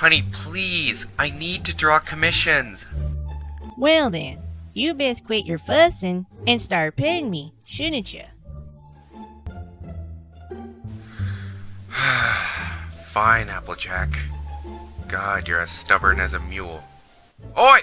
Honey, please, I need to draw commissions. Well then, you best quit your fussing and start paying me, shouldn't you? Fine, Applejack. God, you're as stubborn as a mule. Oi!